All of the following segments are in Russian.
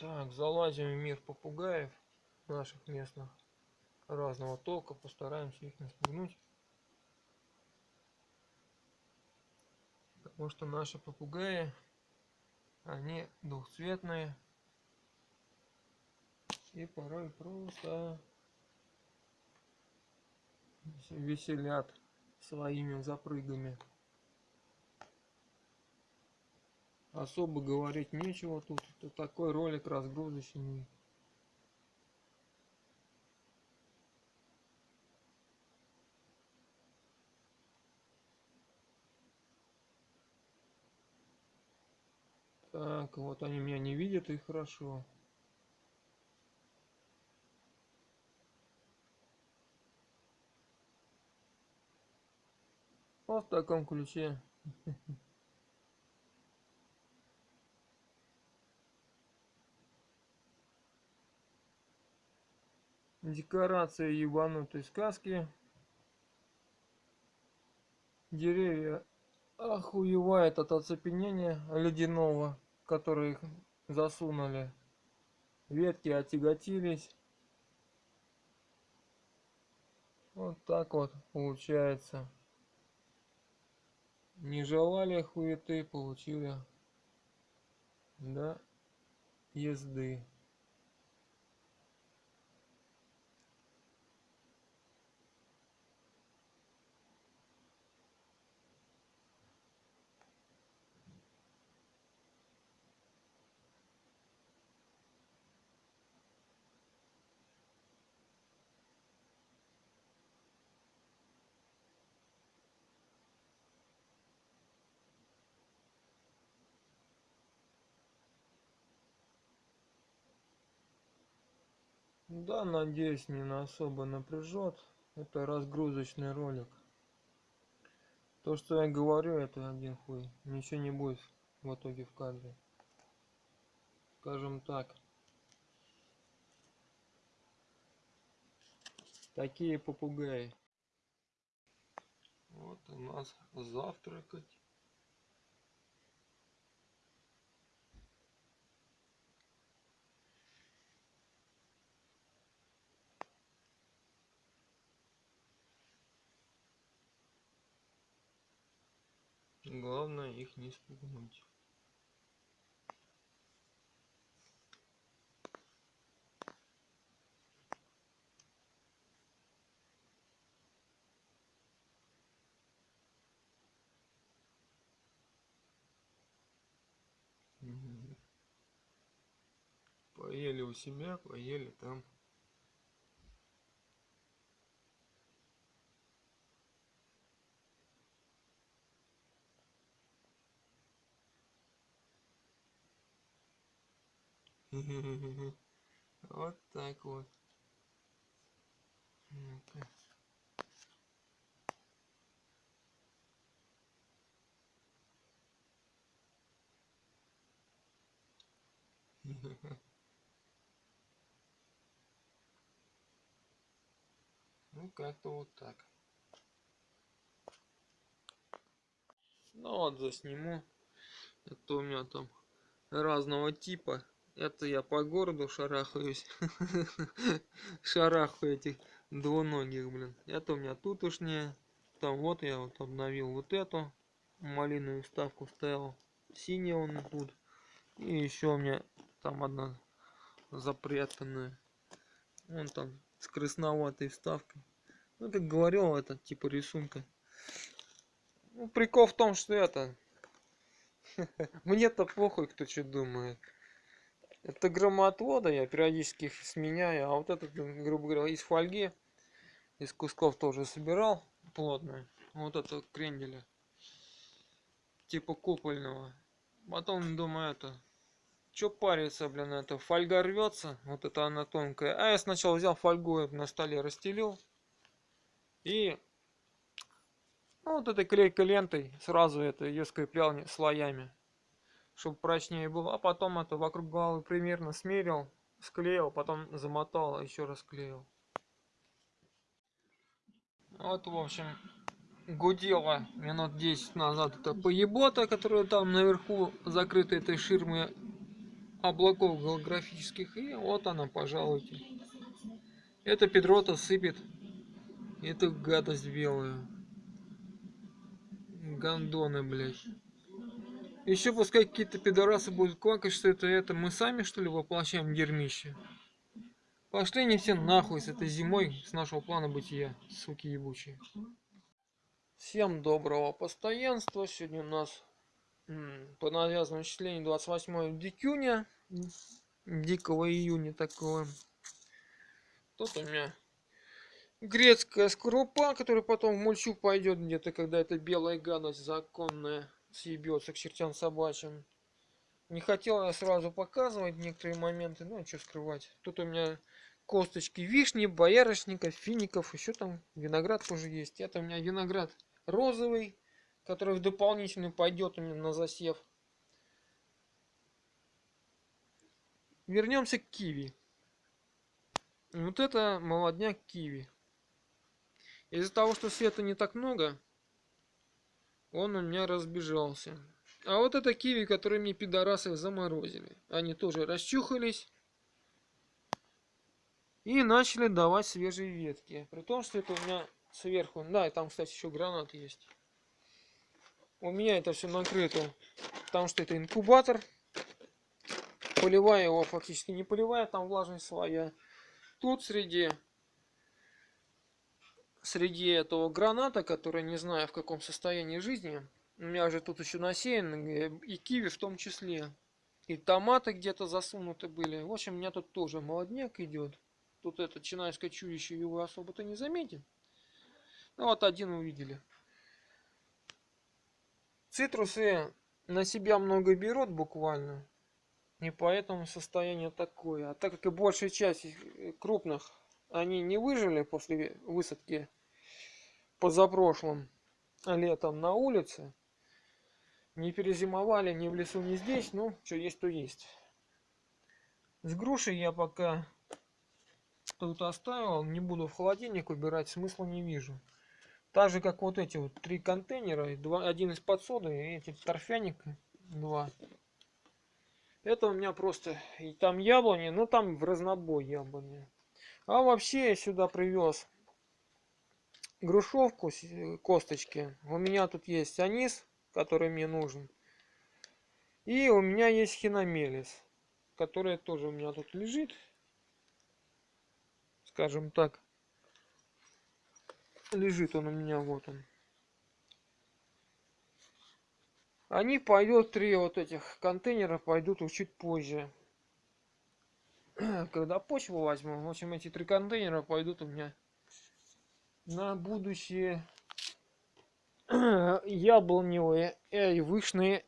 Так, залазим в мир попугаев наших местных разного толка, постараемся их не спугнуть. Потому что наши попугаи, они двухцветные и порой просто веселят своими запрыгами. Особо говорить нечего тут. Это такой ролик разгрузочный. Так, вот они меня не видят и хорошо. Вот в таком ключе. Декорация ебанутой сказки. Деревья охуевает от оцепенения ледяного, который их засунули. Ветки отяготились. Вот так вот получается. Не желали хуеты, получили. Да, езды. Да, надеюсь, не на особо напряжет. Это разгрузочный ролик. То, что я говорю, это один хуй. Ничего не будет в итоге в кадре. Скажем так. Такие попугаи. Вот у нас завтракать. Главное их не спугнуть. Поели у себя, поели там. Вот так вот. Ну, как-то вот так. Ну вот засниму. Это у меня там разного типа. Это я по городу шарахаюсь. Шарахаю этих двуногих, блин. Это у меня тутушнее. Там вот я вот обновил вот эту малиновую вставку ставил. Синяя он тут. И еще у меня там одна запрятанная. Вон там с красноватой вставкой. Ну, как говорил, это типа рисунка. Ну, прикол в том, что это... Мне-то похуй, кто что думает. Это громоотвода, я периодически их сменяю, а вот этот, грубо говоря, из фольги, из кусков тоже собирал плотно. Вот это кренделя, типа купольного. Потом думаю, это, что париться, блин, это фольга рвется, вот это она тонкая. А я сначала взял фольгу на столе расстелил и ну, вот этой клейкой лентой сразу это ее скреплял слоями чтобы прочнее было. А потом это вокруг головы примерно смерил, склеил, потом замотал, еще раз клеил. Вот, в общем, гудела минут 10 назад это поебота, которая там наверху закрыта этой ширмой облаков голографических. И вот она, пожалуйте. Это Педрота сыпет эту гадость белую. Гандоны, блядь. Еще пускай какие-то пидорасы будут квакать, что это это. Мы сами, что ли, воплощаем дерьмище? Пошли не все нахуй с этой зимой, с нашего плана бытия, суки ебучие. Всем доброго постоянства. Сегодня у нас по навязанному числению 28 дикюня. Дикого июня такого. Тут у меня грецкая скорлупа, которая потом в мульчу пойдет где-то, когда эта белая гадость законная съебется к чертям собачьим. Не хотел я сразу показывать некоторые моменты, ну что скрывать. Тут у меня косточки вишни, боярышника, фиников, еще там виноград тоже есть. Это у меня виноград розовый, который в дополнительный пойдет у меня на засев. Вернемся к киви. Вот это молодняк киви. Из-за того, что света не так много, он у меня разбежался. А вот это киви, которые мне пидорасы заморозили. Они тоже расчухались. И начали давать свежие ветки. При том, что это у меня сверху... Да, и там, кстати, еще гранат есть. У меня это все накрыто. Потому что это инкубатор. Поливая его фактически не поливая, там влажность своя. Тут среди среди этого граната, который не знаю в каком состоянии жизни, у меня же тут еще насеян, и киви в том числе. И томаты где-то засунуты были. В общем, у меня тут тоже молодняк идет. Тут это чинайское чудище его особо-то не заметит. Ну вот один увидели. Цитрусы на себя много берут буквально. И поэтому состояние такое. А так как и большая часть э, крупных они не выжили после высадки позапрошлым летом на улице. Не перезимовали ни в лесу, ни здесь. Ну, что есть, то есть. С грушей я пока тут оставил. Не буду в холодильник убирать, смысла не вижу. Так же, как вот эти вот три контейнера. Два, один из подсоды и эти торфяник два. Это у меня просто... И там яблони, ну там в разнобой яблони. А вообще я сюда привез грушевку, э, косточки. У меня тут есть анис, который мне нужен. И у меня есть хиномелис, который тоже у меня тут лежит. Скажем так. Лежит он у меня, вот он. Они пойдут, три вот этих контейнера пойдут чуть позже. когда почву возьму, в общем, эти три контейнера пойдут у меня на будущее яблоневые и вышные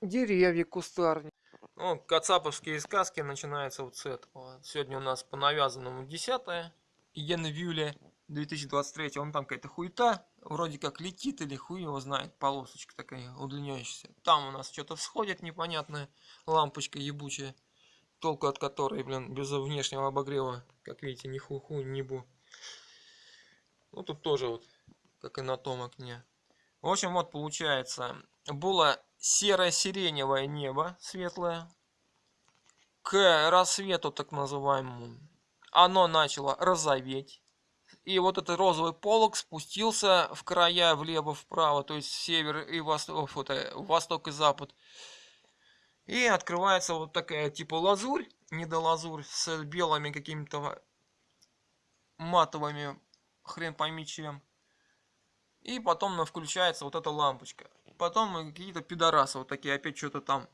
деревья кустарни. Ну, кацаповские сказки начинаются вот с этого. Сегодня у нас по навязанному 10 июля 2023. Он там какая-то хуета, вроде как летит или хуй его знает, полосочка такая удлиняющаяся. Там у нас что-то всходит непонятная лампочка ебучая толку от которой, блин, без внешнего обогрева, как видите, ни хуху, ни бу. Ну, тут тоже вот, как и на том окне. В общем, вот получается, было серо-сиреневое небо светлое. К рассвету, так называемому, оно начало розоветь. И вот этот розовый полог спустился в края влево-вправо, то есть север и восток, вот, восток и запад. И открывается вот такая типа лазурь, недолазурь, с белыми какими-то матовыми, хрен пойми чем. И потом ну, включается вот эта лампочка. Потом какие-то пидорасы вот такие опять что-то там.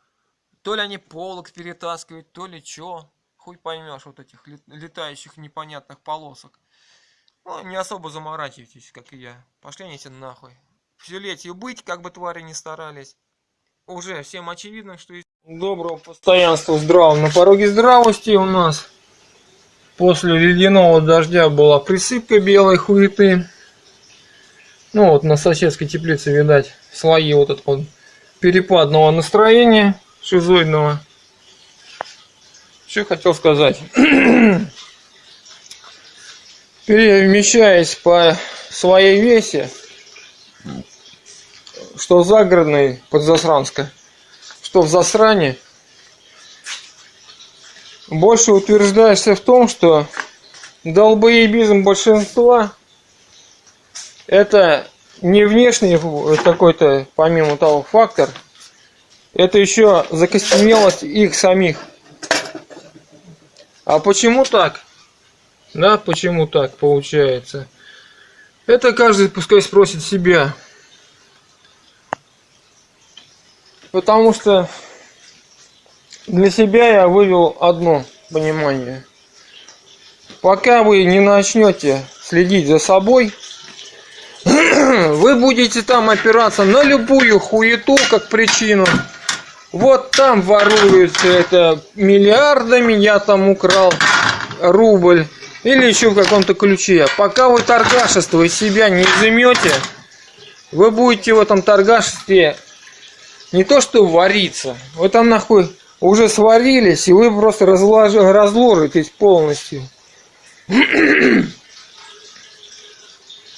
То ли они полок перетаскивают, то ли что. Хуй поймешь вот этих летающих непонятных полосок. Ну, не особо заморачивайтесь, как и я. Пошли они все нахуй. Все летью быть, как бы твари не старались. Уже всем очевидно, что Доброго постоянства здраво. На пороге здравости у нас после ледяного дождя была присыпка белой хуеты. Ну вот на соседской теплице, видать, слои вот этого перепадного настроения шизоидного. Что хотел сказать. Перемещаясь по своей весе, что загородный под Засранска что в засране больше утверждаешься в том, что долбоебизм большинства это не внешний какой-то, помимо того, фактор, это еще закостенелость их самих. А почему так? Да, почему так получается? Это каждый пускай спросит себя. Потому что для себя я вывел одно понимание. Пока вы не начнете следить за собой, вы будете там опираться на любую хуету как причину. Вот там воруют это миллиардами, я там украл рубль. Или еще в каком-то ключе. Пока вы торгашество из себя не изымете, вы будете в этом торгашестве не то что вариться, вы там нахуй уже сварились, и вы просто разлож... разложитесь полностью.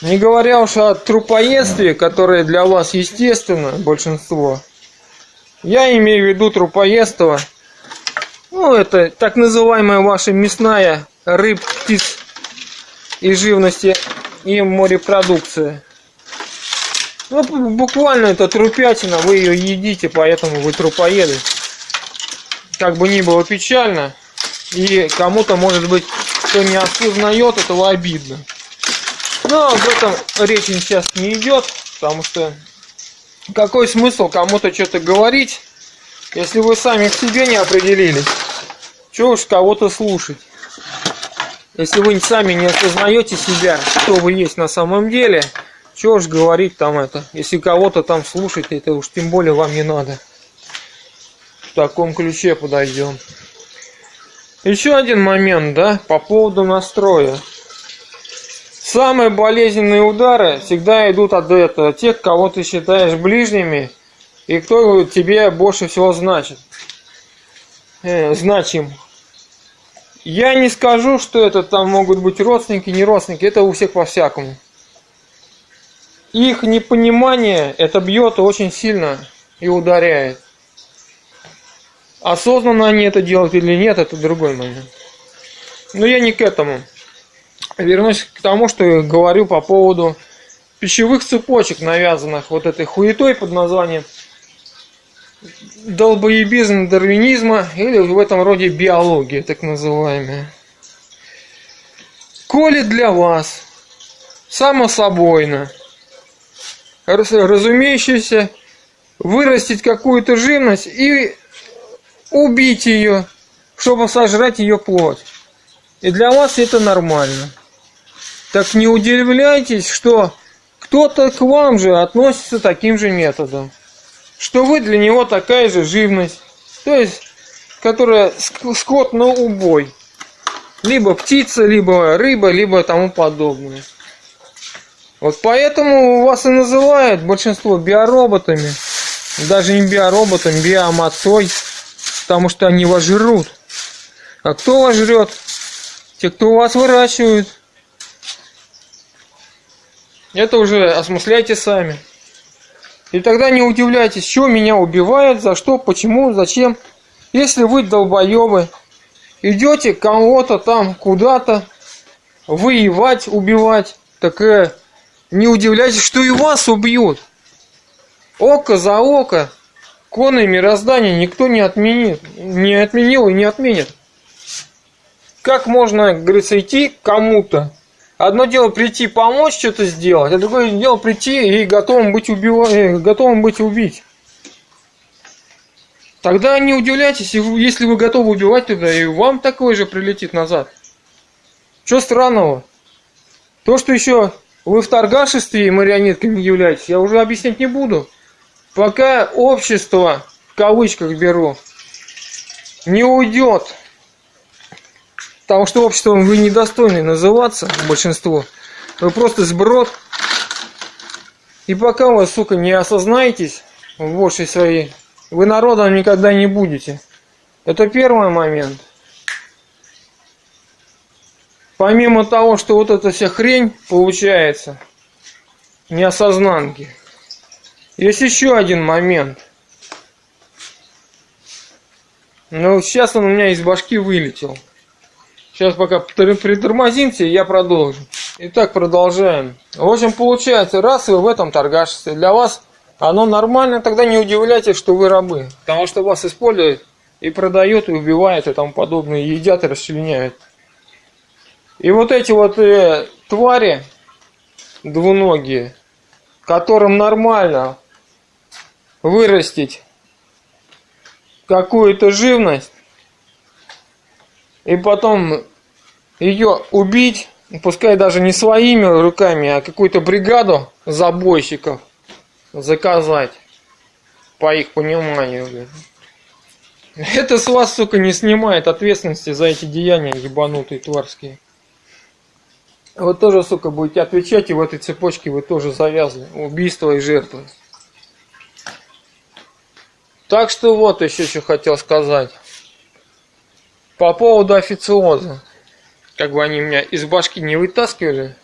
Не говоря уж о трупоедстве, которое для вас естественно, большинство. Я имею в виду трупоедство. Ну, это так называемая ваша мясная рыб, птиц и живности и морепродукция. Ну, буквально это трупятина, вы ее едите, поэтому вы трупоеды. Как бы ни было печально, и кому-то, может быть, кто не осознает, этого обидно. Но об этом речь сейчас не идет, потому что какой смысл кому-то что-то говорить, если вы сами к себе не определились? Чего уж кого-то слушать? Если вы сами не осознаете себя, кто вы есть на самом деле, чего уж говорить там это? Если кого-то там слушать, это уж тем более вам не надо. Таком ключе подойдем. Еще один момент, да, по поводу настроя. Самые болезненные удары всегда идут от этого, тех, кого ты считаешь ближними, и кто тебе больше всего значит. Э, значим. Я не скажу, что это там могут быть родственники, не родственники, это у всех по-всякому. Их непонимание это бьет очень сильно и ударяет. Осознанно они это делают или нет, это другой момент. Но я не к этому вернусь к тому, что я говорю по поводу пищевых цепочек, навязанных вот этой хуетой под названием долбоебизм дарвинизма или в этом роде биология, так называемая. Коли для вас само собойно разумеющееся вырастить какую-то живность и убить ее, чтобы сожрать ее плоть. И для вас это нормально. Так не удивляйтесь, что кто-то к вам же относится таким же методом. Что вы для него такая же живность. То есть, которая скот на убой. Либо птица, либо рыба, либо тому подобное. Вот поэтому вас и называют большинство биороботами. Даже не биороботами, биомацой. Потому что они вас жрут. А кто вас жрет? Те, кто вас выращивают. Это уже осмысляйте сами. И тогда не удивляйтесь, что меня убивают, за что, почему, зачем. Если вы долбоебы, идете кого-то там куда-то воевать, убивать, так э, не удивляйтесь, что и вас убьют. Око за око, коны мироздания никто не отменит, не отменил и не отменит. Как можно, говорится, идти кому-то Одно дело прийти помочь что-то сделать, а другое дело прийти и готовым быть, убивать, э, готовым быть убить. Тогда не удивляйтесь, если вы готовы убивать туда, и вам такое же прилетит назад. Что странного? То, что еще вы в торгашестве и марионетками являетесь, я уже объяснять не буду. Пока общество, в кавычках беру, не уйдет Потому что обществом вы недостойны называться, большинство. Вы просто сброд. И пока вы, сука, не осознаетесь в большей своей, вы народом никогда не будете. Это первый момент. Помимо того, что вот эта вся хрень получается, неосознанки, есть еще один момент. Ну, сейчас он у меня из башки вылетел. Сейчас пока притормозимся, я продолжу. Итак, продолжаем. В общем, получается, раз вы в этом торгашестве, для вас оно нормально, тогда не удивляйтесь, что вы рабы. Потому что вас используют и продают, и убивают, и тому подобное, и едят, и расчленяют. И вот эти вот э, твари двуногие, которым нормально вырастить какую-то живность и потом ее убить, пускай даже не своими руками, а какую-то бригаду забойщиков заказать, по их пониманию. Это с вас, сука, не снимает ответственности за эти деяния ебанутые тварские. Вы тоже, сука, будете отвечать, и в этой цепочке вы тоже завязаны. Убийство и жертвы. Так что вот еще что хотел сказать. По поводу официоза. Как бы они меня из башки не вытаскивали.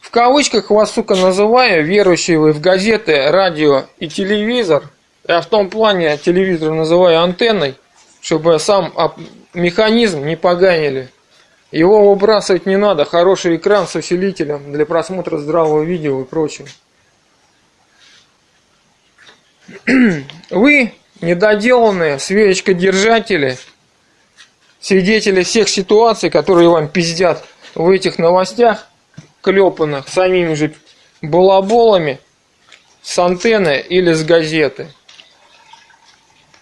В кавычках вас, сука, называю, верующие вы в газеты, радио и телевизор. Я в том плане телевизор называю антенной, чтобы сам механизм не поганили. Его выбрасывать не надо. Хороший экран с усилителем для просмотра здравого видео и прочее. Вы, недоделанные свечкодержатели, свидетели всех ситуаций, которые вам пиздят в этих новостях, клепанных самими же балаболами с антенны или с газеты.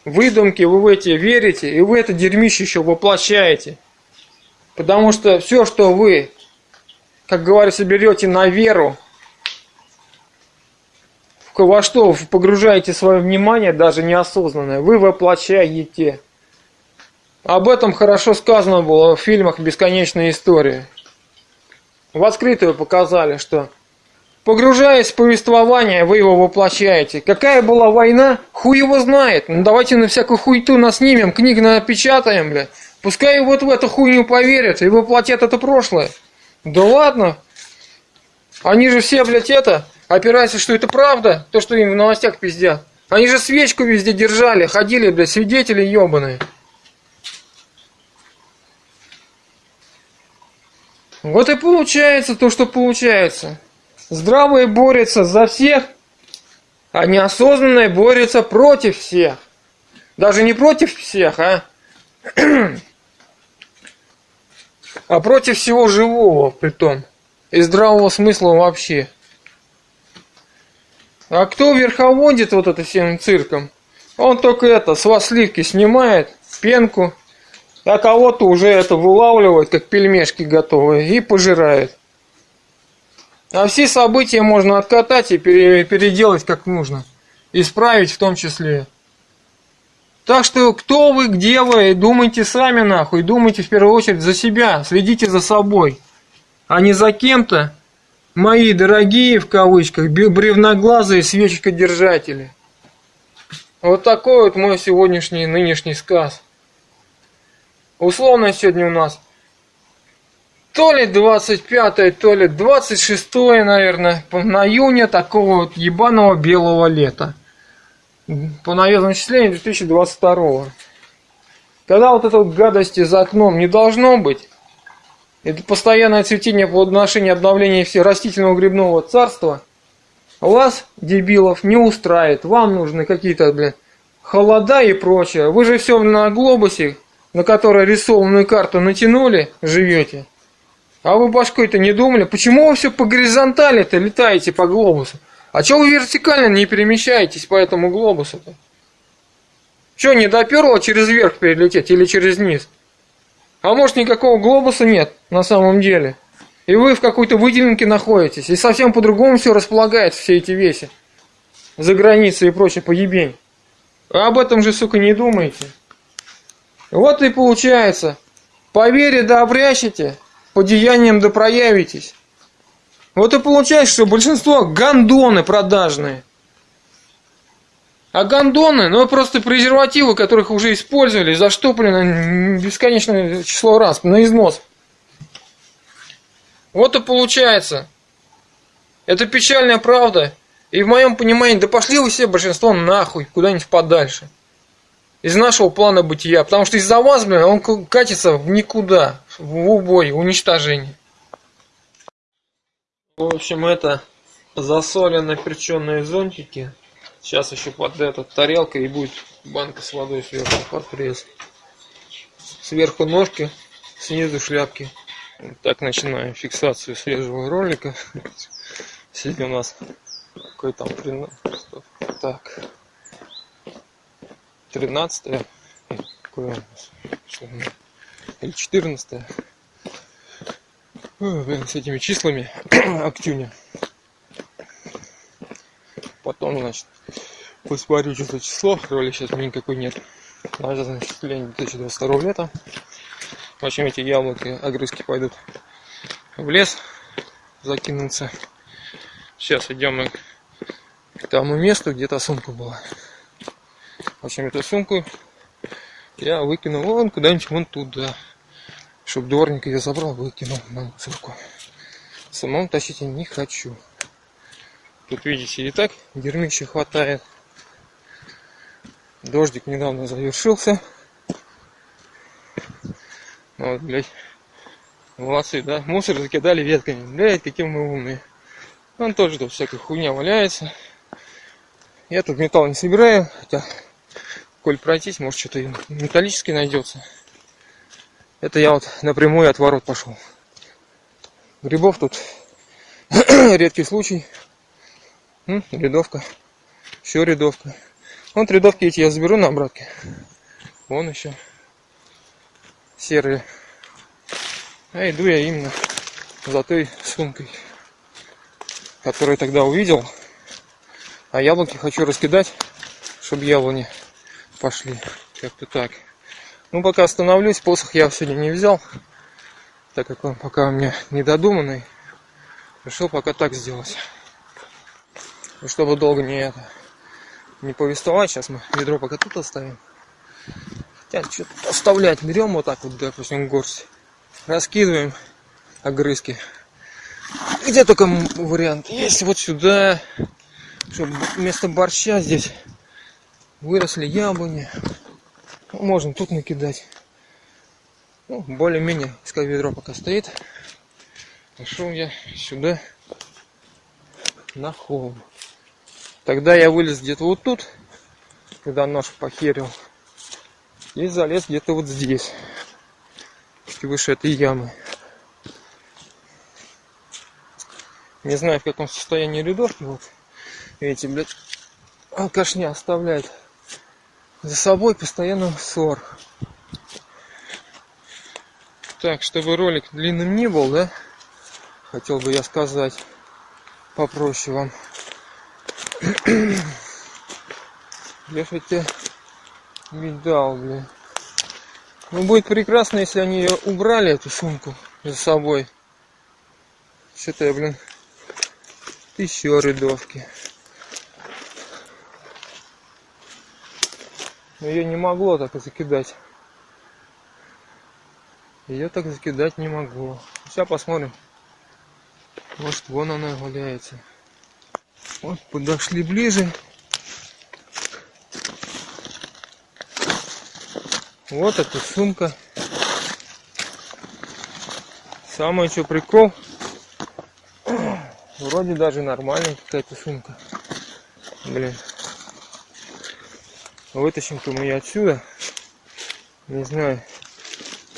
Выдумки вы в эти верите, и вы это дерьмище еще воплощаете. Потому что все, что вы, как говорится, берете на веру, во что погружаете свое внимание, даже неосознанное, вы воплощаете. Об этом хорошо сказано было в фильмах «Бесконечная история». В открытую показали, что погружаясь в повествование, вы его воплощаете. Какая была война, хуй его знает. Ну давайте на всякую хуйту наснимем, книг напечатаем, бля. Пускай вот в эту хуйню поверят и воплотят это прошлое. Да ладно. Они же все, блядь, это, опираются, что это правда, то, что им в новостях пиздят. Они же свечку везде держали, ходили, блядь, свидетели ебаные. Вот и получается то, что получается. Здравые борются за всех, а неосознанные борются против всех. Даже не против всех, а а против всего живого, при том и здравого смысла вообще. А кто верховодит вот это всем цирком? Он только это, с вас сливки снимает, пенку, а кого-то уже это вылавливает, как пельмешки готовые, и пожирает. А все события можно откатать и переделать как нужно. Исправить в том числе. Так что кто вы, где вы, думайте сами нахуй, думайте в первую очередь за себя, следите за собой, а не за кем-то, мои дорогие, в кавычках, бревноглазые свечкодержатели. Вот такой вот мой сегодняшний, нынешний сказ. Условно сегодня у нас то ли 25, то ли 26, наверное, на июня такого вот ебаного белого лета по навезному числению 2022. Когда вот этой вот гадости за окном не должно быть, это постоянное цветение по отношению обновления растительного грибного царства, вас, дебилов, не устраивает. Вам нужны какие-то, блин, холода и прочее. Вы же все на глобусе, на который рисованную карту натянули, живете. А вы башкой-то не думали, почему вы все по горизонтали-то летаете по глобусу? А чего вы вертикально не перемещаетесь по этому глобусу-то? Что, не доперло через верх перелететь или через низ? А может никакого глобуса нет на самом деле? И вы в какой-то выделенке находитесь, и совсем по-другому все располагает все эти веси. За границей и прочее поебень. А об этом же, сука, не думаете. Вот и получается. По вере да обрящите, по деяниям да проявитесь. Вот и получается, что большинство гандоны продажные. А гандоны, ну просто презервативы, которых уже использовали, заштоплены бесконечное число раз, на износ. Вот и получается. Это печальная правда. И в моем понимании, да пошли вы все большинство нахуй, куда-нибудь подальше. из нашего плана бытия. Потому что из-за вас, блин, он катится в никуда, в убой, уничтожение. В общем, это засолено перченые зонтики. Сейчас еще под эту тарелка и будет банка с водой сверху. Под пресс. Сверху ножки, снизу шляпки. Так начинаем фиксацию свежего ролика. Сегодня у нас какой там 13, так. 13 какое у нас или 14 Ой, с этими числами октюня потом значит посмотрю что за число роли сейчас никакой нет. Надо значит 2022 лета. В общем эти яблоки огрызки пойдут в лес закинуться. Сейчас идем мы к тому месту где то сумка была. В общем эту сумку я выкинул вон куда-нибудь вон туда чтобы дворник ее забрал выкинул на мусорку самому тащить я не хочу. Тут видите и так дерьмища хватает дождик недавно завершился вот, блядь. Молодцы, да? Мусор закидали ветками. Блядь, какие мы умные. Он тоже тут всякая хуйня валяется. Я тут металл не собираю, хотя, коль пройтись, может что-то металлический найдется. Это я вот напрямую от ворот пошел. Грибов тут редкий случай. М, рядовка. Еще рядовка. Вот рядовки эти я заберу на обратке. Вон еще серые. А иду я именно за той сумкой, которую тогда увидел. А яблоки хочу раскидать, чтобы яблони пошли. Как-то так. Ну, пока остановлюсь, посох я сегодня не взял, так как он пока у меня недодуманный. Решил пока так сделать. Чтобы долго не это не повествовать, сейчас мы ведро пока тут оставим. Хотя что-то оставлять. Берем вот так вот, допустим, горсть. Раскидываем огрызки. Где только вариант есть вот сюда, чтобы вместо борща здесь выросли яблони. Ну, можно тут накидать. Ну, более-менее, искать ведро пока стоит. Пошел я сюда на холм. Тогда я вылез где-то вот тут, когда нож похерил. И залез где-то вот здесь. Выше этой ямы. Не знаю в каком состоянии рядовки. Вот. Видите, блядь, алкашня оставляет за собой постоянно ссор. Так, чтобы ролик длинным не был, да? Хотел бы я сказать попроще вам. Я хотя видал, блин. Ну, будет прекрасно, если они убрали, эту сумку, за собой. Что-то я, блин, еще рядовки. Ее не могло так закидать. Ее так закидать не могло. Сейчас посмотрим. Может, вон она валяется. Вот, подошли ближе. Вот эта сумка. Самое что прикол. Вроде даже нормальная какая-то сумка. Блин. Вытащим-ка мы ее отсюда. Не знаю,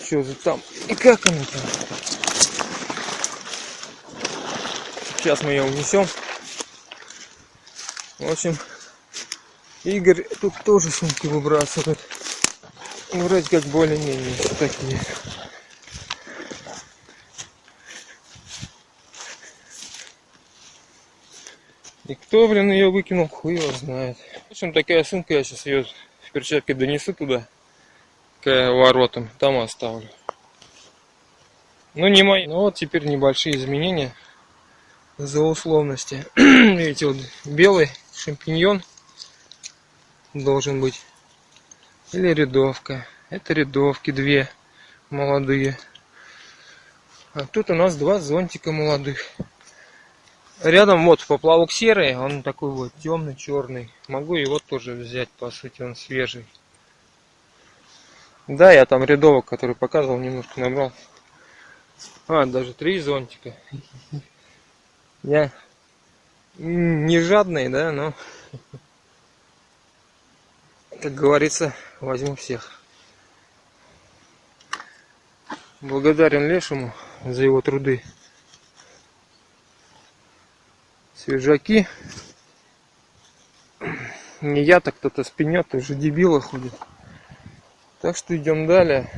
что за там и как она там. Сейчас мы ее унесем. В общем, Игорь тут тоже сумки выбрасывает. Вроде как более-менее такие. И кто, блин, ее выкинул, хуй его знает. В общем, такая сумка, я сейчас ее в перчатке донесу туда, к воротам, там оставлю. Ну, не мои. Ну, вот теперь небольшие изменения за условности. Видите, вот белый шампиньон должен быть или рядовка. Это рядовки две молодые. А тут у нас два зонтика молодых. Рядом вот поплавок серый, он такой вот темный, черный. Могу его тоже взять, по сути, он свежий. Да, я там рядовок, который показывал, немножко набрал. А, даже три зонтика. Я не жадный, да, но, как говорится, возьму всех. Благодарен Лешему за его труды. Свежаки. Не я, так кто-то спинет, уже дебила ходит. Так что идем далее.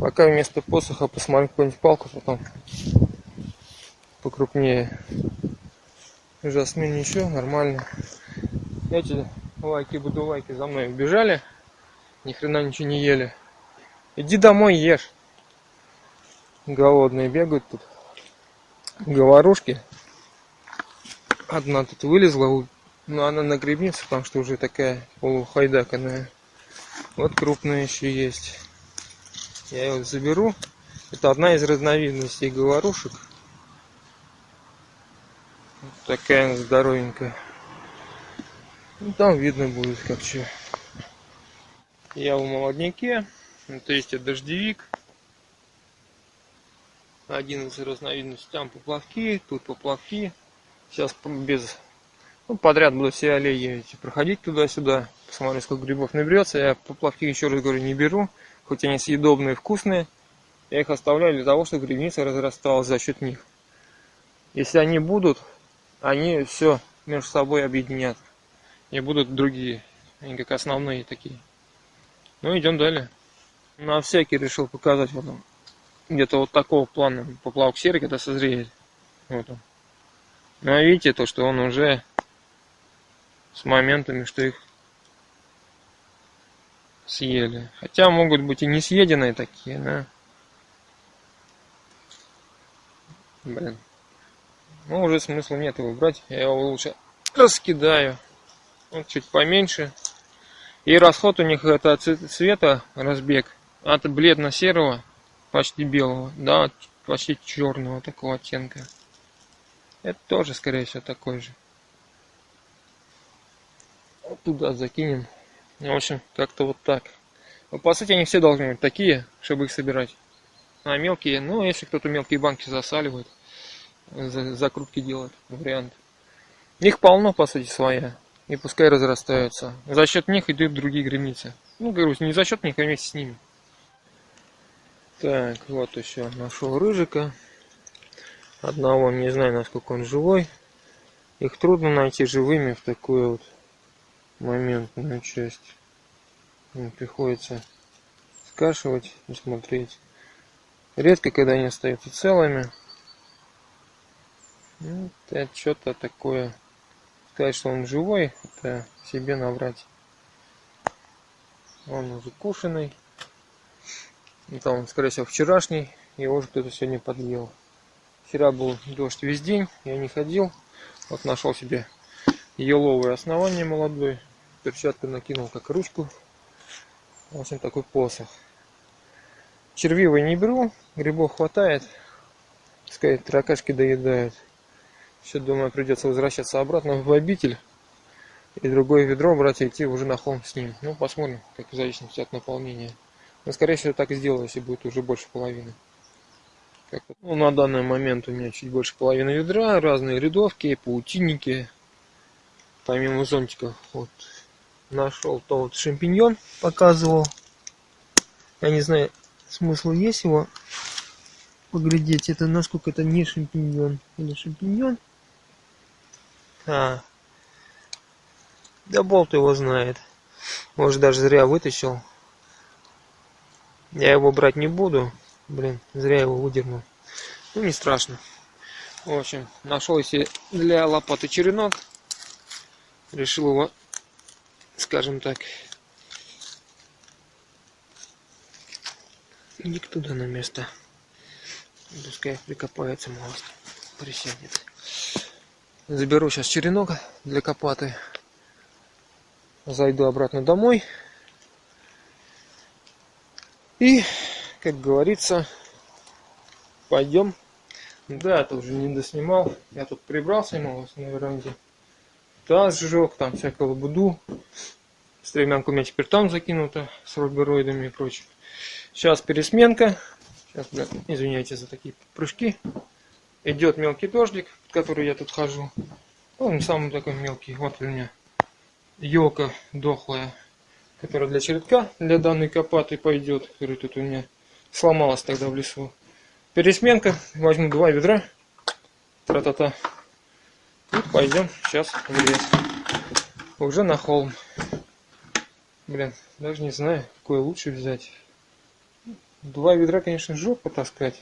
Пока вместо посоха посмотрим какую-нибудь палку потом покрупнее. Жасмин ничего, нормально. Эти лайки буду лайки за мной убежали. Ни хрена ничего не ели. Иди домой ешь. Голодные бегают тут. Говорушки. Одна тут вылезла, но она на грибнице, потому что уже такая полухайдаканная. Вот крупная еще есть. Я его заберу. Это одна из разновидностей говорушек. Такая здоровенькая. Ну, там видно будет как что. Я в молодняке. То есть дождевик. Один из разновидностей. Там поплавки, тут поплавки. Сейчас без ну, подряд буду все аллеи проходить туда-сюда, посмотрю, сколько грибов наберется. Я поплавки, еще раз говорю, не беру, хоть они съедобные, вкусные. Я их оставляю для того, чтобы грибница разрасталась за счет них. Если они будут, они все между собой объединят. И будут другие, они как основные такие. Ну, идем далее. На всякий решил показать вот он. Где-то вот такого плана поплавок серый, когда созреет. Вот он. Ну, а видите, то, что он уже с моментами, что их съели. Хотя могут быть и не съеденные такие, да. Блин. Ну, уже смысла нет его брать. Я его лучше раскидаю. Вот чуть поменьше. И расход у них это цвета разбег от бледно-серого, почти белого, да, почти черного такого оттенка. Это тоже, скорее всего, такой же туда закинем. В общем, как-то вот так. Но, по сути, они все должны быть такие, чтобы их собирать. А мелкие, ну, если кто-то мелкие банки засаливает, закрутки делает, вариант. Их полно, по сути, своя. И пускай разрастаются. За счет них идут другие границы. Ну, говорю, не за счет них, а вместе с ними. Так, вот еще нашел рыжика. Одного не знаю, насколько он живой. Их трудно найти живыми в такую вот моментную часть. Приходится скашивать и смотреть. Редко, когда они остаются целыми. Ну, это что-то такое. Сказать, что он живой, это себе наврать. Он уже кушанный. Это он, скорее всего, вчерашний. Его уже кто-то сегодня подъел. Вчера был дождь весь день, я не ходил. Вот нашел себе еловое основание молодой. Перчатку накинул как ручку. В общем, такой посох. Червивый не беру, грибов хватает. Пускай таракашки доедают. Сейчас, думаю, придется возвращаться обратно в обитель. И другое ведро брать и идти уже на холм с ним. Ну, посмотрим, как в зависимости от наполнения. Но, скорее всего, так и сделаю, если будет уже больше половины. Ну, на данный момент у меня чуть больше половины ведра, разные рядовки, паутинники, помимо зонтиков. Вот нашел то вот шампиньон показывал. Я не знаю, смысл есть его поглядеть. Это насколько это не шампиньон или шампиньон. А, да болт его знает. Может даже зря вытащил. Я его брать не буду. Блин, зря его выдернул. Ну не страшно. В общем, нашел себе для лопаты черенок. Решил его скажем так, иди туда на место. Пускай прикопается мост, присядет. Заберу сейчас черенок для копаты. Зайду обратно домой. И, как говорится, пойдем. Да, это уже не доснимал. Я тут прибрался немного на веранде. Таз сжег, там всякого буду. Стремянка у меня теперь там закинута с рубероидами и прочим. Сейчас пересменка. Сейчас, блядь, извиняйте за такие прыжки. Идет мелкий дождик, который я тут хожу. Он самый такой мелкий. Вот у меня елка дохлая, которая для чередка, для данной копаты пойдет, который тут у меня сломалась тогда в лесу. Пересменка. Возьму два ведра. Тра-та-та. И пойдем сейчас в лес. Уже на холм. Блин, даже не знаю, какое лучше взять. Два ведра, конечно, жопа таскать.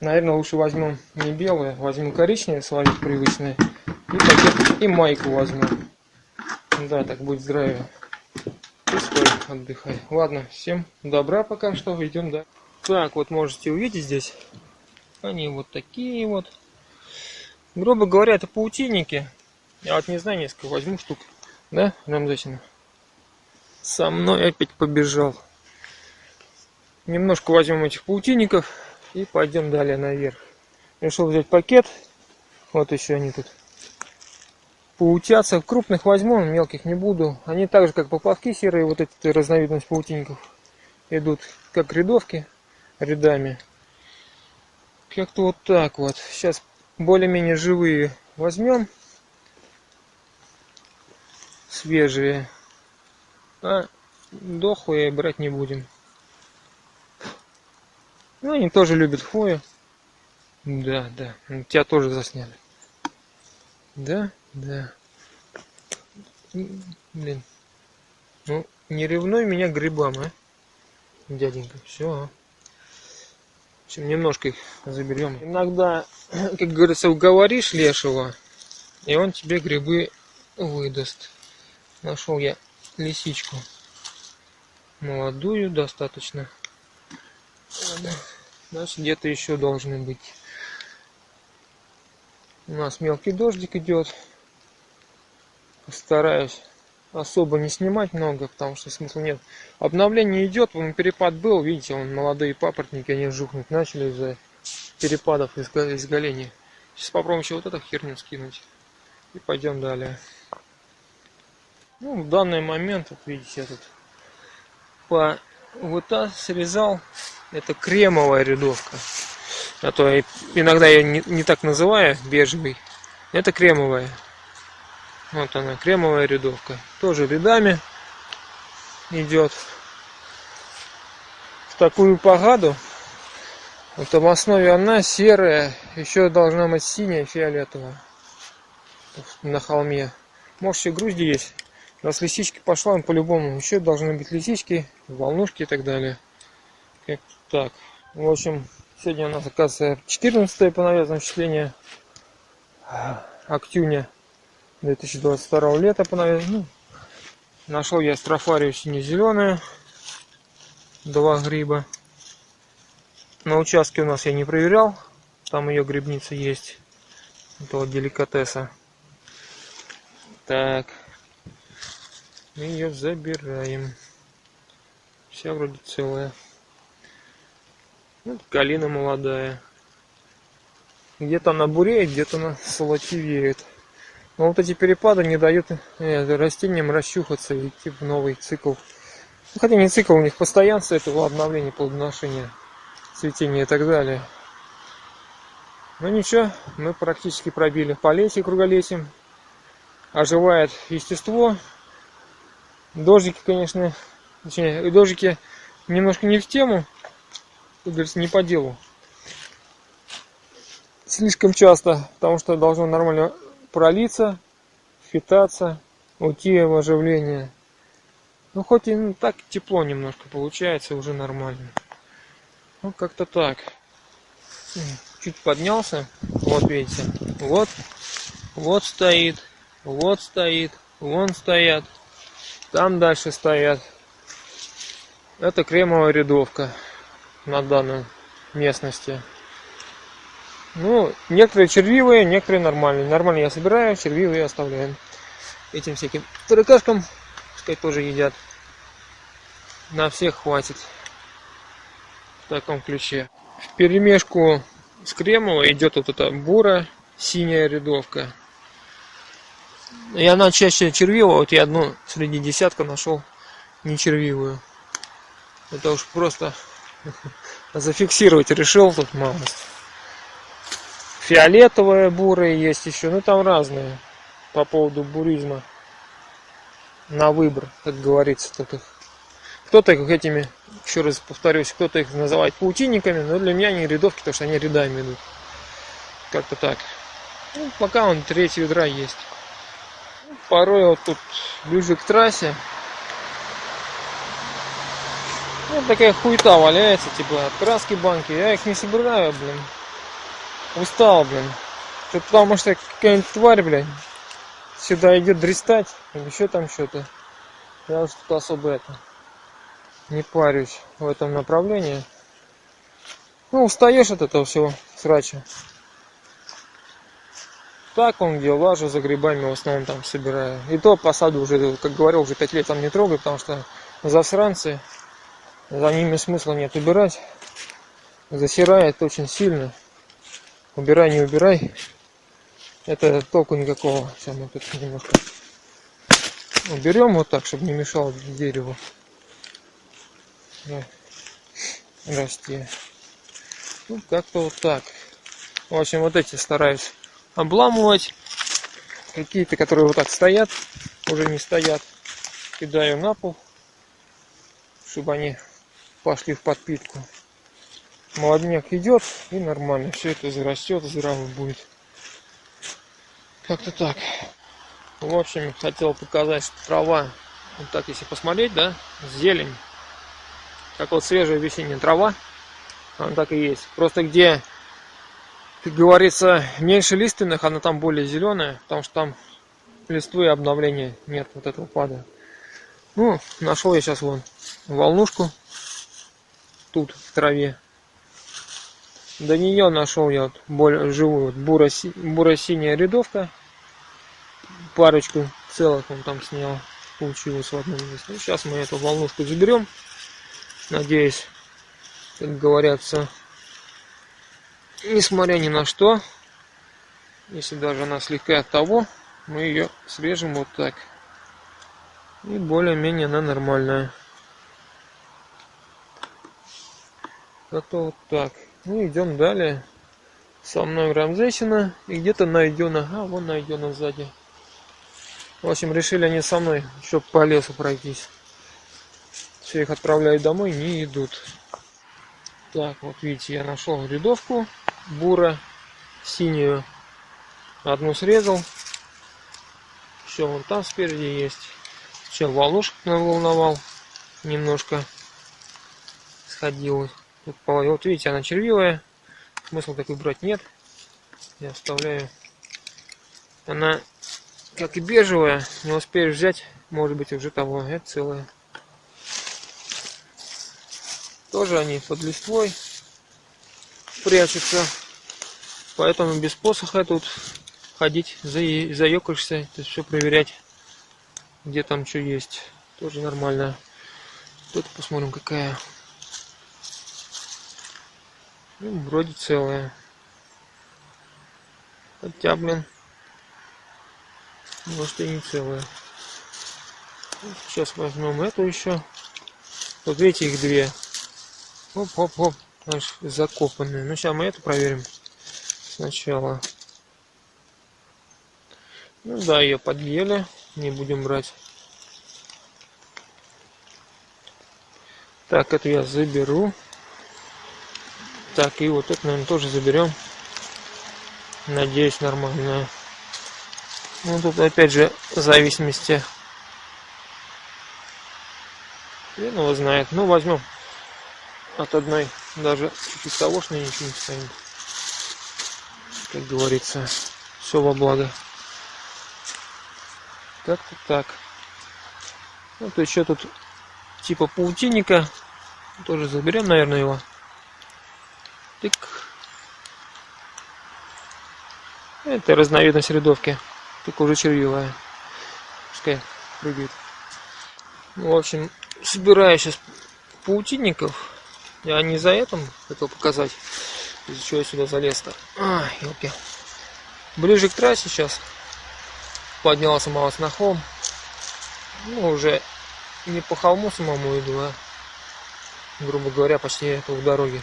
Наверное, лучше возьмем не белое, возьмем коричневое, словить привычное. И пакет, и майку возьму. Да, так будет здравие. И стой, отдыхай. Ладно, всем добра пока что, идем, да. Так, вот можете увидеть здесь. Они вот такие вот. Грубо говоря, это паутинники. Я вот не знаю, несколько возьму штук. Да, Рамзасина? Со мной опять побежал. Немножко возьмем этих паутинников и пойдем далее наверх. Решил взять пакет. Вот еще они тут поутятся. Крупных возьму, мелких не буду. Они так же, как поплавки серые, вот эти разновидность паутинников, идут как рядовки рядами. Как-то вот так вот. Сейчас более-менее живые возьмем. Свежие. А дохлые брать не будем. Ну, они тоже любят хвою. Да, да. Тебя тоже засняли. Да, да. Блин. Ну, не ревнуй меня грибам, а? Дяденька. Все. В общем, немножко их заберем. Иногда, как говорится, уговоришь лешего, и он тебе грибы выдаст. Нашел я лисичку. Молодую достаточно. Значит, где-то еще должны быть. У нас мелкий дождик идет. Постараюсь особо не снимать много, потому что смысла нет. Обновление идет, вон перепад был, видите, вон молодые папоротники, они жухнуть начали из-за перепадов изголения. Сейчас попробуем еще вот эту херню скинуть. И пойдем далее. Ну, в данный момент, вот видите, я тут по вот так срезал. Это кремовая рядовка. А то я иногда я не, не так называю, бежевый. Это кремовая. Вот она, кремовая рядовка. Тоже рядами идет. В такую погоду. Вот в основе она серая, еще должна быть синяя, фиолетовая. На холме. Может еще грузди есть. Раз лисички пошла, он по-любому еще должны быть лисички, волнушки и так далее. Как так. В общем, сегодня у нас оказывается 14 по навесному числение октюня 2022 лета по. Ну, нашел я строфарию сине-зеленую. Два гриба. На участке у нас я не проверял. Там ее грибница есть. Это вот деликатеса. Так. Мы ее забираем. Вся вроде целая. Вот калина молодая. Где-то она буреет, где-то она солотивеет. Но вот эти перепады не дают э, растениям расчухаться и идти в новый цикл. Ну, хотя не цикл, у них постоянство этого обновления, плодоношения, цветения и так далее. Но ничего, мы практически пробили полесье круголесьем. Оживает естество, Дождики, конечно, точнее, дождики немножко не в тему, как говорится, не по делу. Слишком часто, потому что должно нормально пролиться, впитаться, уйти в оживление. Ну, хоть и ну, так тепло немножко получается, уже нормально. Ну, как-то так. Чуть поднялся. Вот, видите. Вот. Вот стоит. Вот стоит. Вон стоят. Там дальше стоят. Это кремовая рядовка на данной местности. Ну, некоторые червивые, некоторые нормальные. Нормальные я собираю, червивые оставляем. Этим всяким таракашкам, пускай тоже едят. На всех хватит. В таком ключе. В перемешку с кремовой идет вот эта бура, синяя рядовка. И она чаще червивая, вот я одну среди десятка нашел не червивую. Это уж просто зафиксировать решил тут малость. Фиолетовая бурая есть еще, ну там разные по поводу буризма. На выбор, как говорится, тут их. Кто-то их этими, еще раз повторюсь, кто-то их называет паутинниками, но для меня они рядовки, потому что они рядами идут. Как-то так. Ну, пока он треть ведра есть. Порой вот тут ближе к трассе вот такая хуета валяется, типа, краски банки. Я их не собираю, блин. Устал, блин. Тут потому что какая-нибудь тварь, блин, сюда идет дристать, еще там что-то. Я уж тут особо это не парюсь в этом направлении. Ну, устаешь от этого всего срача. Так он где лажу за грибами в основном там собираю. И то посаду уже, как говорил, уже пять лет там не трогаю, потому что засранцы за ними смысла нет убирать. Засирает очень сильно. Убирай, не убирай. Это толку никакого. Сейчас мы тут немножко уберем вот так, чтобы не мешал дереву расти. Ну, как-то вот так. В общем, вот эти стараюсь обламывать. Какие-то, которые вот так стоят, уже не стоят. Кидаю на пол, чтобы они пошли в подпитку. Молодняк идет и нормально. Все это зарастет, здраво будет. Как-то так. В общем, хотел показать, трава, вот так если посмотреть, да, зелень. Как вот свежая весенняя трава, она так и есть. Просто где, как говорится, меньше лиственных, она там более зеленая, потому что там листвы и обновления нет вот этого пада. Ну, нашел я сейчас вон волнушку тут в траве. До нее нашел я вот более живую вот буро-синяя рядовка. Парочку целых он там снял. Получилось в одном месте. Ну, сейчас мы эту волнушку заберем. Надеюсь, как говорятся, несмотря ни на что, если даже она слегка от того, мы ее срежем вот так. И более-менее она нормальная. Как-то вот так. Ну, идем далее. Со мной Рамзесина. И где-то найдена. А, вон найдена сзади. В общем, решили они со мной еще по лесу пройтись. Все их отправляю домой, не идут. Так, вот видите, я нашел рядовку бура синюю. Одну срезал. Все, вон там спереди есть. Сейчас волнушек наволновал. Немножко сходилось. Вот видите, она червивая. Смысла такой брать нет. Я оставляю. Она, как и бежевая, не успеешь взять, может быть уже того. Это целая. Тоже они под листвой прячутся. Поэтому без посоха тут ходить, заекаешься, то есть все проверять, где там что есть. Тоже нормально. Тут посмотрим какая. Ну, вроде целая. Хотя, блин, может и не целая. Сейчас возьмем эту еще. Вот видите, их две. Оп-оп-оп. Аж закопанные. Ну, сейчас мы эту проверим сначала. Ну да, ее подъели. Не будем брать. Так, эту я заберу. Так, и вот это, наверное, тоже заберем. Надеюсь, нормально. Ну, тут опять же в зависимости. Хрен его знает. Ну, возьмем от одной даже чуть-чуть того, что ничего не стоит. Как говорится, все во благо. Как-то так. Вот еще тут типа паутинника. Тоже заберем, наверное, его. Тык. Это разновидность рядовки. Только уже червивая. Пускай прыгает. Ну, в общем, собираю сейчас паутинников. Я не за этим хотел показать. Из-за чего я сюда залез-то. А, елки. Ближе к трассе сейчас. поднялся малость на холм. Ну, уже не по холму самому иду, а, грубо говоря, почти это у дороги.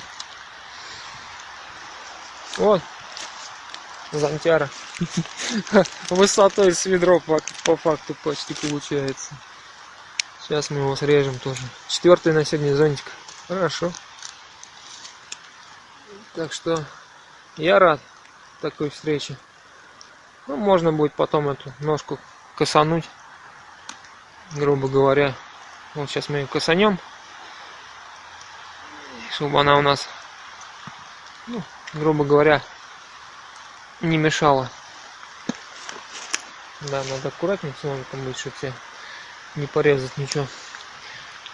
Вот, зонтяра. Высотой с ведро по, по факту почти получается. Сейчас мы его срежем тоже. Четвертый на сегодня зонтик. Хорошо. Так что я рад такой встрече. Ну, можно будет потом эту ножку косануть, грубо говоря. Вот сейчас мы ее косанем, чтобы она у нас, ну, грубо говоря, не мешала. Да, надо аккуратнее с ножиком быть, чтобы тебе не порезать ничего.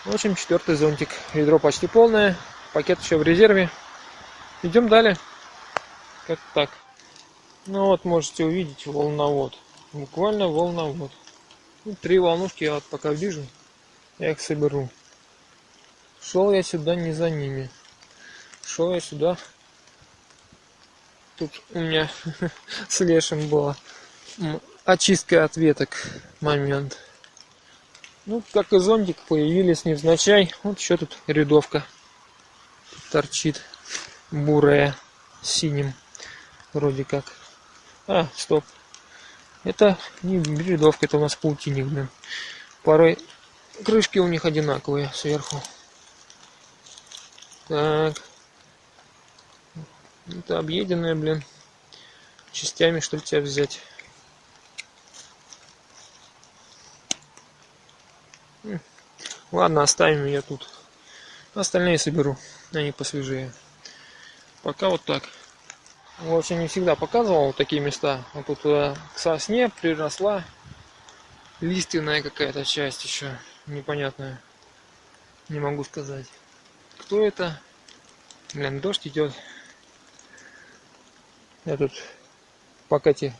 В общем, четвертый зонтик. Ведро почти полное, пакет еще в резерве. Идем далее. Как так. Ну вот можете увидеть волновод. Буквально волновод. Ну, три волнушки я вот пока вижу. Я их соберу. Шел я сюда не за ними. Шел я сюда. Тут у меня с лешим была очистка от веток момент. Ну, как и зонтик, появились невзначай. Вот еще тут рядовка торчит бурая синим вроде как. А, стоп. Это не бредовка, это у нас паутинник, блин. Порой крышки у них одинаковые сверху. Так. Это объеденная, блин. Частями, что ли, тебя взять? Ладно, оставим ее тут. Остальные соберу. Они посвежее. Пока вот так. В общем, не всегда показывал вот такие места. Вот тут э, к сосне приросла лиственная какая-то часть еще непонятная. Не могу сказать. Кто это? Блин, дождь идет. Я тут пока эти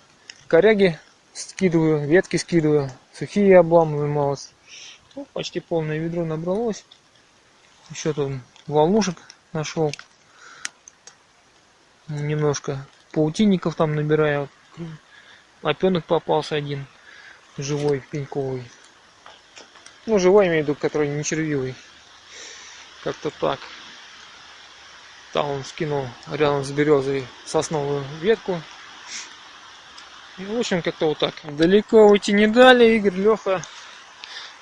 коряги скидываю, ветки скидываю, сухие обламываю малость. Ну, почти полное ведро набралось. Еще тут волнушек нашел немножко паутинников там набираю. Опенок попался один, живой, пеньковый. Ну, живой имею в виду, который не червивый. Как-то так. Там он скинул рядом с березой сосновую ветку. И, в общем, как-то вот так. Далеко уйти не дали, Игорь, Леха.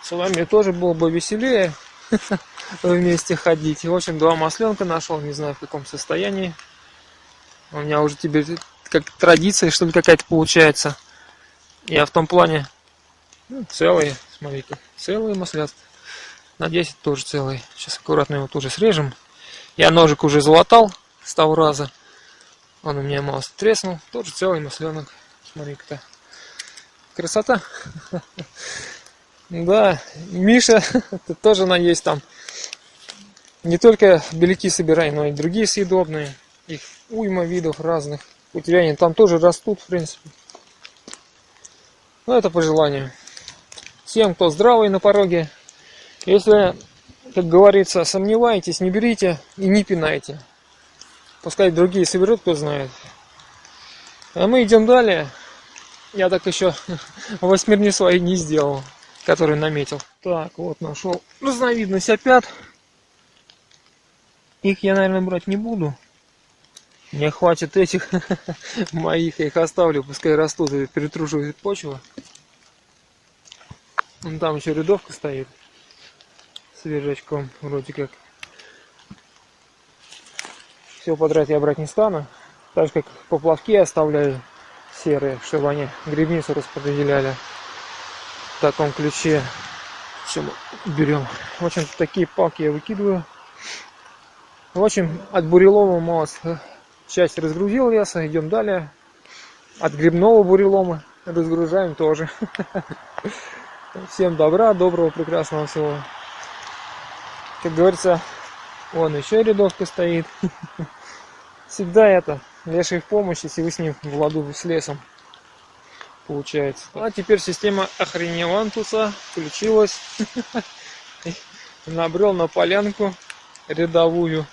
С вами тоже было бы веселее вместе ходить. В общем, два масленка нашел, не знаю в каком состоянии. У меня уже теперь как традиция, что ли, какая-то получается. Я в том плане ну, целые, смотрите, целые маслят. Надеюсь, тоже целые. Сейчас аккуратно его тоже срежем. Я ножик уже залатал с того раза. Он у меня мало треснул. Тоже целый масленок. Смотри-ка. Красота. Да, Миша, ты тоже надеюсь там не только беляки собирай, но и другие съедобные. Их уйма видов разных. Они там тоже растут, в принципе. Но это по желанию. Всем, кто здравый на пороге, если, как говорится, сомневаетесь, не берите и не пинайте. Пускай другие соберут, кто знает. А мы идем далее. Я так еще восьмерни свои не сделал, который наметил. Так, вот нашел разновидность опят. Их я, наверное, брать не буду. Мне хватит этих моих, я их оставлю, пускай растут и перетруживают почву. Вон там еще рядовка стоит с вержачком, вроде как. Все подряд я брать не стану. Так же как поплавки оставляю серые, чтобы они грибницу распределяли в таком ключе. Все берем. В общем, такие палки я выкидываю. В общем, от бурелома малость Часть разгрузил леса, идем далее. От грибного бурелома разгружаем тоже. Всем добра, доброго, прекрасного всего. Как говорится, вон еще рядовка стоит. Всегда это, леший в помощь, если вы с ним в ладу с лесом. Получается. А теперь система охреневантуса включилась. Набрел на полянку рядовую.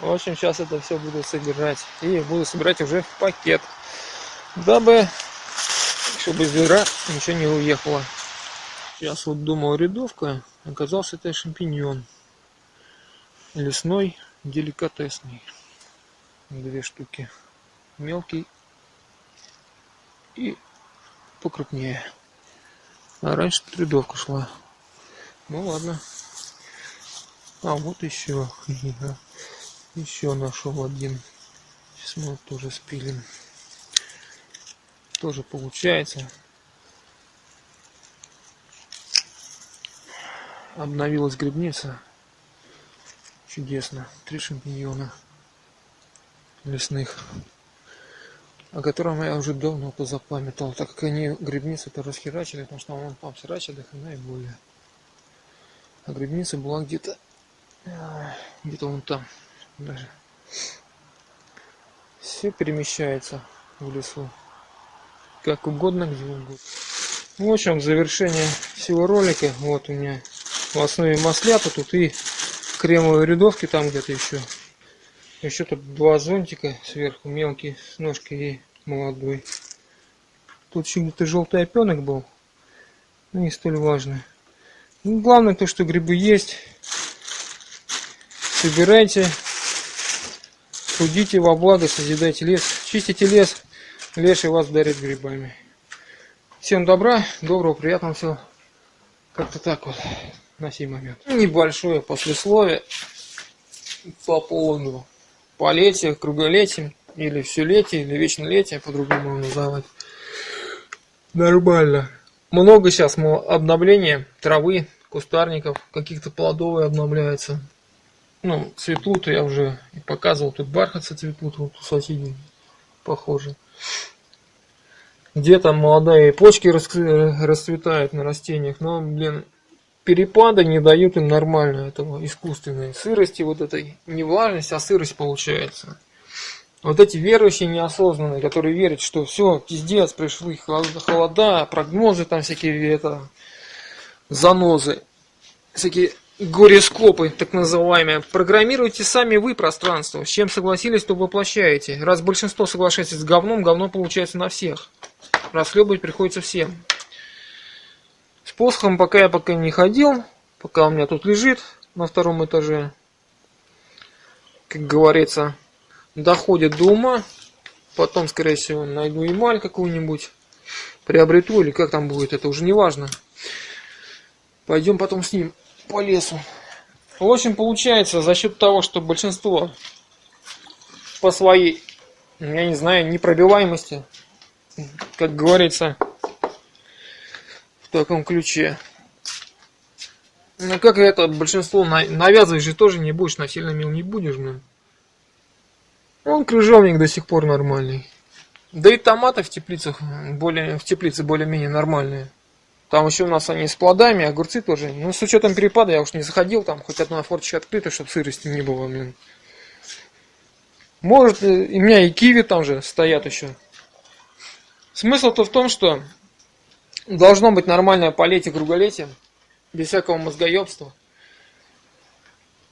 В общем, сейчас это все буду собирать. И буду собирать уже в пакет. Дабы, чтобы из ведра ничего не уехало. Сейчас вот думал рядовка, оказался это шампиньон. Лесной, деликатесный. Две штуки. Мелкий и покрупнее. А раньше тут рядовка шла. Ну ладно. А вот еще. Еще нашел один. Сейчас мы тоже спилим. Тоже получается. Обновилась грибница. Чудесно. Три шампиньона лесных о котором я уже давно позапамятовал, так как они грибницу-то расхерачили, потому что он там срачили, хрена и более. А грибница была где-то где-то вон там даже. Все перемещается в лесу. Как угодно, где угодно. В общем, завершение всего ролика. Вот у меня в основе маслята тут и кремовые рядовки там где-то еще. Еще тут два зонтика сверху, мелкий с ножкой и молодой. Тут еще где-то желтый опенок был. Но не столь важно. Ну, главное то, что грибы есть. Собирайте. Трудите во благо, созидайте лес. Чистите лес. Леший вас дарит грибами. Всем добра, доброго, приятного всего. Как-то так вот на сей момент. Небольшое послесловие по поводу полетия, круголетия или все летие, или вечнолетие, по-другому называть. Нормально. Много сейчас обновления травы, кустарников, каких-то плодовые обновляются. Ну, цветут, я уже показывал, тут бархатцы цветут, вот у соседей, похоже. Где-то молодые почки расцветают на растениях, но, блин, перепады не дают им нормально этого искусственной сырости, вот этой не влажность, а сырость получается. Вот эти верующие неосознанные, которые верят, что все, пиздец, пришли холода, прогнозы там всякие, это, занозы, всякие горескопы, так называемые. Программируйте сами вы пространство. С чем согласились, то воплощаете. Раз большинство соглашается с говном, говно получается на всех. Расхлебывать приходится всем. С посохом пока я пока не ходил, пока у меня тут лежит на втором этаже. Как говорится, доходит до ума, потом, скорее всего, найду эмаль какую-нибудь, приобрету или как там будет, это уже не важно. Пойдем потом с ним по лесу. В общем, получается, за счет того, что большинство по своей, я не знаю, непробиваемости, как говорится, в таком ключе. Ну как это большинство навязывать же тоже не будешь, насильно мил не будешь, блин. Он крыжовник до сих пор нормальный. Да и томаты в теплицах более в теплице более-менее нормальные. Там еще у нас они с плодами, огурцы тоже. Ну, с учетом перепада я уж не заходил, там хоть одна форточка открыта, чтобы сырости не было, блин. Может, э, у меня и киви там же стоят еще. Смысл-то в том, что должно быть нормальное полетие, круголетие, без всякого мозгоебства.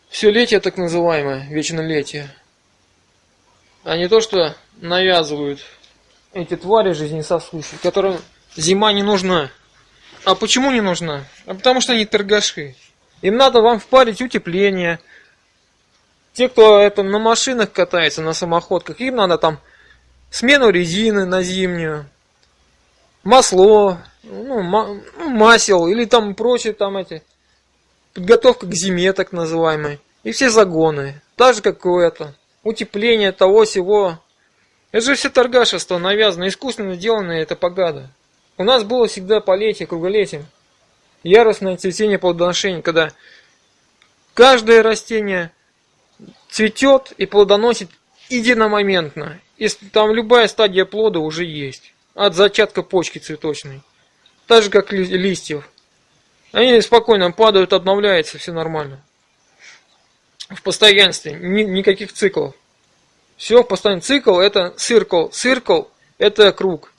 Все летие так называемое, вечнолетие а не то, что навязывают эти твари жизнесосущие, которым зима не нужна. А почему не нужна? А потому что они торгаши. Им надо вам впарить утепление. Те, кто это на машинах катается, на самоходках, им надо там смену резины на зимнюю, масло, ну, ну масел или там прочие там эти, подготовка к зиме так называемой. И все загоны. Так же, как у это утепление того всего. Это же все торгашество навязано, искусственно сделанное это погада. У нас было всегда полетие, круголетие. Яростное цветение плодоношения, когда каждое растение цветет и плодоносит единомоментно. И там любая стадия плода уже есть. От зачатка почки цветочной. Так же, как листьев. Они спокойно падают, обновляются, все нормально в постоянстве, ни, никаких циклов. Все в постоянном цикл это циркл, циркл это круг.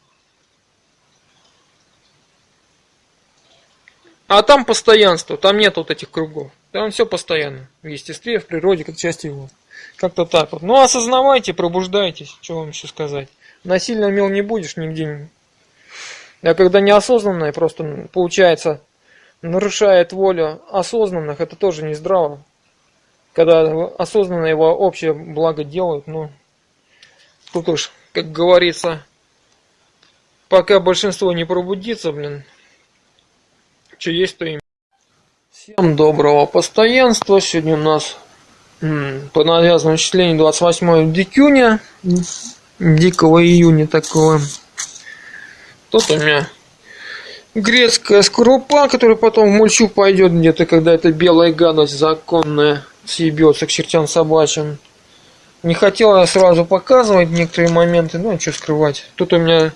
А там постоянство, там нет вот этих кругов. Там все постоянно. В естестве, в природе, как часть его. Как-то так вот. Ну, осознавайте, пробуждайтесь. Что вам еще сказать. Насильно мел не будешь нигде. А когда неосознанное просто получается нарушает волю осознанных, это тоже не здраво. Когда осознанно его общее благо делают, ну, тут уж, как говорится, пока большинство не пробудится, блин, что есть, то им. Всем доброго постоянства. Сегодня у нас по навязанному числению 28 дикюня, дикого июня такого. Тут у меня грецкая скорлупа, которая потом в мульчу пойдет где-то, когда эта белая гадость законная съебется к чертям собачьим. Не хотела сразу показывать некоторые моменты, ну, что скрывать. Тут у меня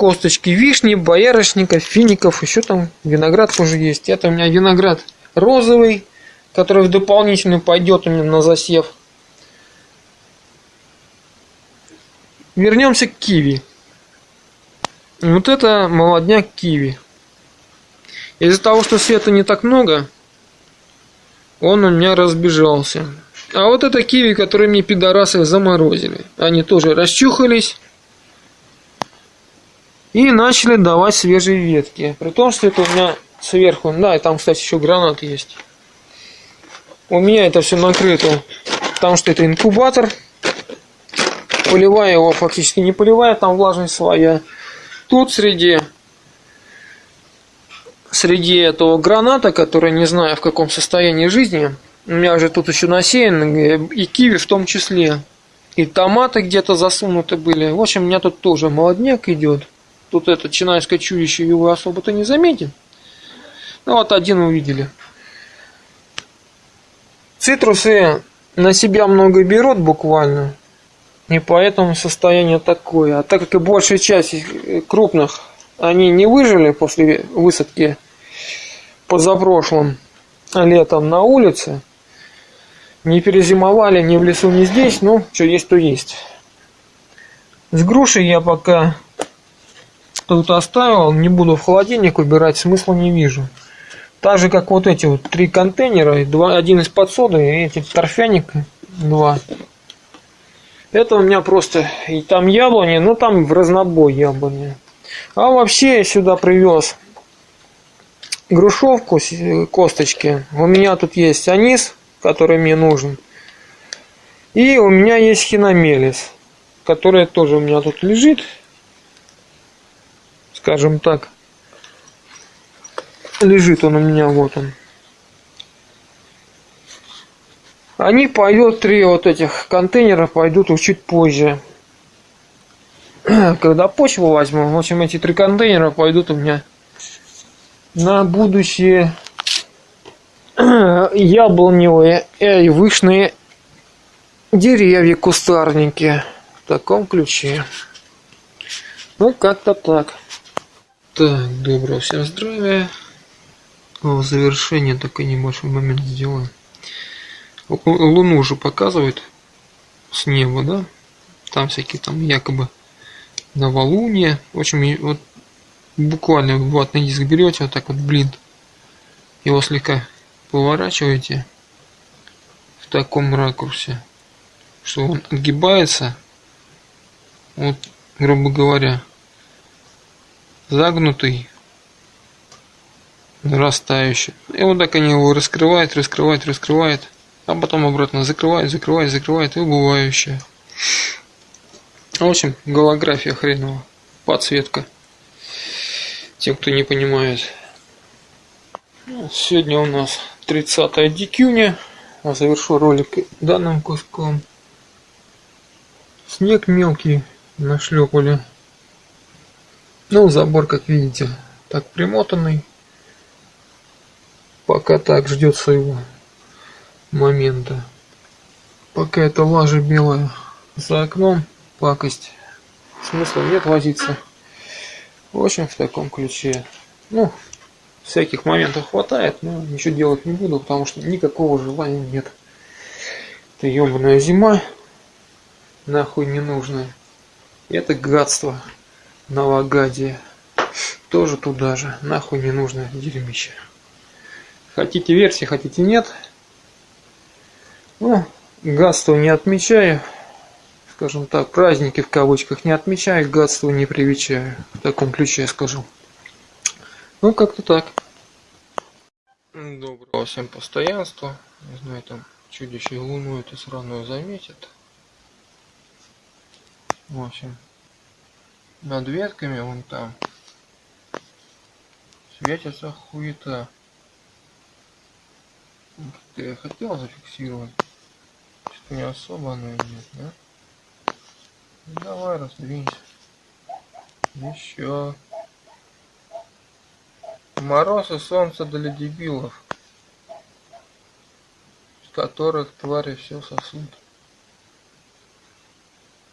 косточки вишни, боярышника, фиников, еще там виноград тоже есть. Это у меня виноград розовый, который в дополнительную пойдет у меня на засев. Вернемся к киви. Вот это молодняк киви. Из-за того, что света не так много, он у меня разбежался. А вот это киви, которые мне пидорасы заморозили. Они тоже расчухались и начали давать свежие ветки. При том, что это у меня сверху, да, и там, кстати, еще гранат есть. У меня это все накрыто, потому что это инкубатор. Поливая его фактически не поливая, там влажность своя. Тут среди среди этого граната, который не знаю в каком состоянии жизни, у меня же тут еще насеян, и киви в том числе, и томаты где-то засунуты были. В общем, у меня тут тоже молодняк идет. Тут это чинайское чудище его особо-то не заметит. Ну вот один увидели. Цитрусы на себя много берут буквально. И поэтому состояние такое. А так как и большая часть крупных, они не выжили после высадки позапрошлым летом на улице, не перезимовали ни в лесу, ни здесь, ну, что есть, то есть. С грушей я пока тут оставил, не буду в холодильник убирать, смысла не вижу. Так же, как вот эти вот три контейнера, два, один из подсоды и эти торфяник два. Это у меня просто, и там яблони, ну там в разнобой яблони. А вообще я сюда привез грушевку, косточки. У меня тут есть анис, который мне нужен. И у меня есть хиномелис, который тоже у меня тут лежит. Скажем так. Лежит он у меня, вот он. Они пойдут, три вот этих контейнера пойдут чуть позже. Когда почву возьму, в общем, эти три контейнера пойдут у меня на будущее яблоневые и вышные деревья, кустарники. В таком ключе. Ну, как-то так. Так, доброго всем здравия. В завершение такой небольшой момент сделаем. Луну уже показывают с неба, да? Там всякие там якобы новолуние. В общем, вот буквально ватный диск берете, вот так вот блин, его слегка поворачиваете в таком ракурсе, что он отгибается, вот, грубо говоря, загнутый нарастающий. И вот так они его раскрывают, раскрывают, раскрывают, а потом обратно закрывают, закрывают, закрывают и убывающая. В общем, голография хреновая, подсветка. Тем, кто не понимает. Сегодня у нас 30 дикюня. Завершу ролик данным куском. Снег мелкий нашлепали. Ну, забор, как видите, так примотанный пока так ждет своего момента. Пока это лажа белая за окном, пакость. Смысла нет возиться. В общем, в таком ключе. Ну, всяких моментов хватает, но ничего делать не буду, потому что никакого желания нет. Это ебаная зима, нахуй не нужная. это гадство, новогодие. Тоже туда же, нахуй не нужное дерьмище. Хотите версии, хотите нет. Ну, гадство не отмечаю. Скажем так, праздники в кавычках не отмечаю, гадство не привечаю. В таком ключе я скажу. Ну, как-то так. Доброго всем постоянства. Не знаю, там чудище луну это сраную заметит. В общем, над ветками вон там светится хуета. Ты я хотел зафиксировать. Что-то не особо оно идет, да? Ну, давай, раздвинься. Еще. Мороз и солнце для дебилов, с которых твари все сосут.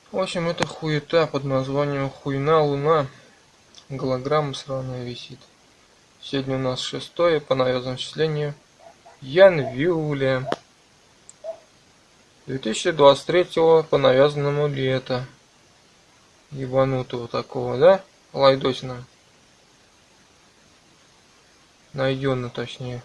В общем, это хуета под названием Хуйна Луна. Голограмма сраная висит. Сегодня у нас шестое по навезному числению янвиля 2023 по навязанному лета. Ебанутого такого, да? Лайдосина. Найденно точнее.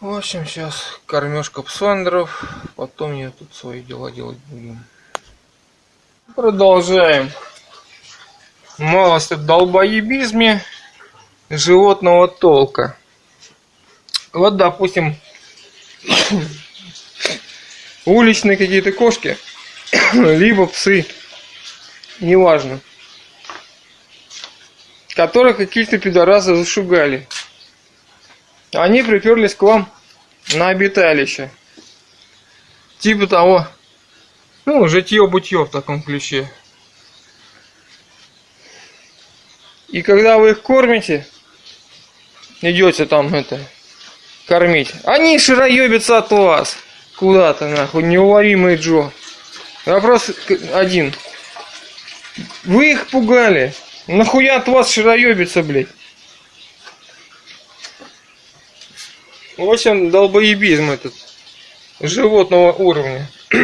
В общем, сейчас кормежка псандеров, потом я тут свои дела делать буду. Продолжаем. Малость от долбоебизме животного толка. Вот, допустим, уличные какие-то кошки, либо псы, неважно, которых какие-то пидорасы зашугали. Они приперлись к вам на обиталище. Типа того, ну, житье-бытье в таком ключе. И когда вы их кормите, идете там это, кормить, они широебятся от вас. Куда-то, нахуй, неуловимый Джо. Вопрос один. Вы их пугали. Нахуя от вас широебится, блядь? В общем, долбоебизм этот животного уровня.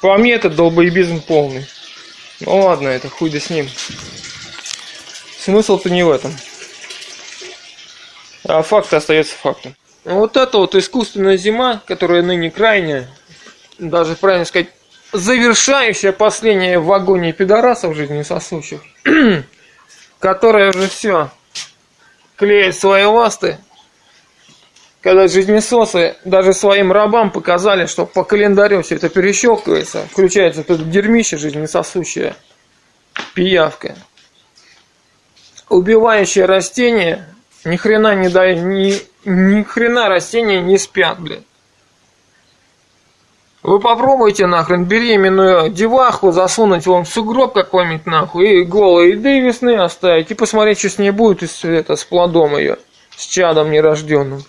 По мне это долбоебизм полный. Ну ладно, это хуй да с ним. Смысл-то не в этом. А факт остается фактом. Вот это вот искусственная зима, которая ныне крайняя, даже правильно сказать, завершающая последняя в вагоне пидорасов жизнесосущих, которая уже все клеит свои ласты, когда жизнесосы даже своим рабам показали, что по календарю все это перещелкивается, включается это дерьмище жизнесосущее, пиявка, убивающее растение, ни хрена не дает, ни, ни хрена растения не спят, блядь. Вы попробуйте нахрен беременную деваху засунуть вон в сугроб какой-нибудь нахуй и голые еды весны оставить и посмотреть, что с ней будет с, это, с плодом ее, с чадом нерожденным.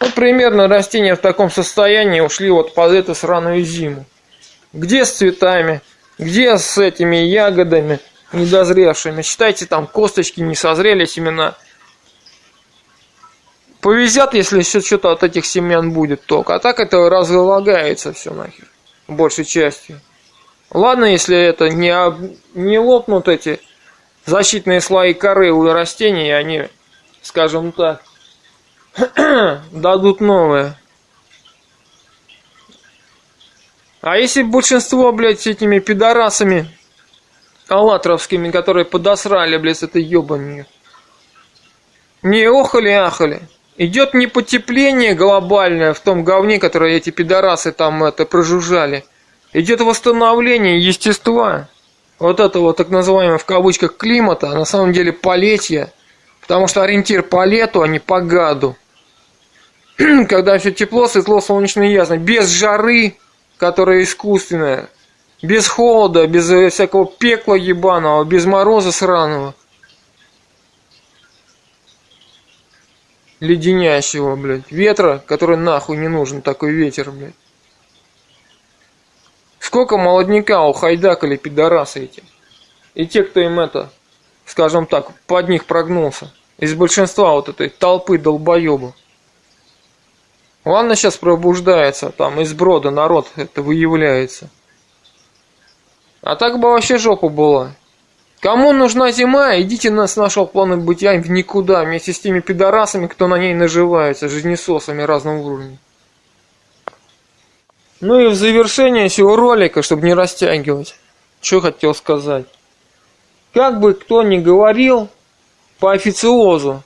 Вот примерно растения в таком состоянии ушли вот под эту сраную зиму. Где с цветами, где с этими ягодами недозревшими. Считайте, там косточки не созрели, семена Повезет, если еще что-то от этих семян будет только. А так это разлагается все нахер. Большей частью. Ладно, если это не, не лопнут эти защитные слои коры у растений, и они, скажем так, дадут новое. А если большинство, блядь, с этими пидорасами аллатровскими, которые подосрали, блядь, с этой ебанью, не охали-ахали, Идет не потепление глобальное в том говне, которое эти пидорасы там это прожужжали. Идет восстановление естества. Вот этого так называемого в кавычках климата, а на самом деле полетья. Потому что ориентир по лету, а не по гаду. Когда все тепло, светло, солнечно и ясно. Без жары, которая искусственная. Без холода, без всякого пекла ебаного, без мороза сраного. Леденящего, блядь, ветра, который нахуй не нужен, такой ветер, блядь. Сколько молодняка ухайдакали пидорасы эти. И те, кто им это, скажем так, под них прогнулся. Из большинства вот этой толпы долбоебов. Ладно, сейчас пробуждается, там из брода народ это выявляется. А так бы вообще жопа была. Кому нужна зима, идите на, с нашего плана бытия в никуда, вместе с теми пидорасами, кто на ней наживается, жизнесосами разного уровня. Ну и в завершение всего ролика, чтобы не растягивать, что хотел сказать. как бы кто ни говорил по официозу,